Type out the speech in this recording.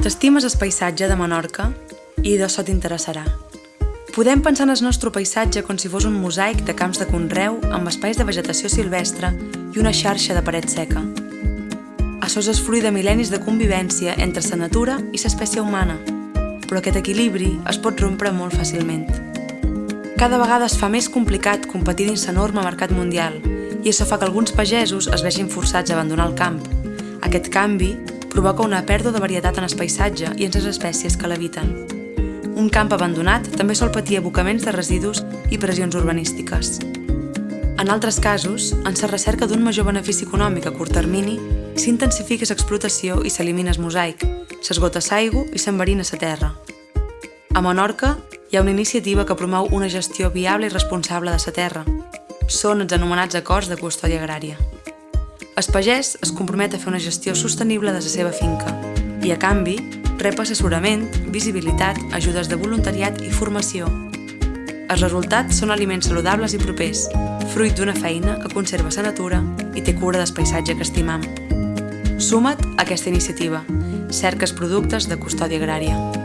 T'estimes el paisatge de Menorca i d'això t'interessarà. Podem pensar en el nostre paisatge com si fos un mosaic de camps de conreu amb espais de vegetació silvestre i una xarxa de paret seca. Això és fruit de mil·lennis de convivència entre la natura i l'espècie humana, però aquest equilibri es pot rompre molt fàcilment. Cada vegada es fa més complicat competir dins l'enorme mercat mundial i això fa que alguns pagesos es vegin forçats a abandonar el camp. Aquest canvi provoca una pèrdua de varietat en el paisatge i en les espècies que l'habiten. Un camp abandonat també sol patir abocaments de residus i pressions urbanístiques. En altres casos, en la recerca d'un major benefici econòmic a curt termini, s'intensifica l'explotació i s'elimina el mosaic, s'esgota l'aigua i s'enverina la terra. A Menorca hi ha una iniciativa que promou una gestió viable i responsable de la terra. Són els anomenats acords de custòdia agrària. El pagès es compromet a fer una gestió sostenible de la seva finca i, a canvi, rep assessorament, visibilitat, ajudes de voluntariat i formació. Els resultats són aliments saludables i propers, fruit d'una feina que conserva la natura i té cura del paisatge que estimam. Suma't a aquesta iniciativa. Cerques productes de custòdia agrària.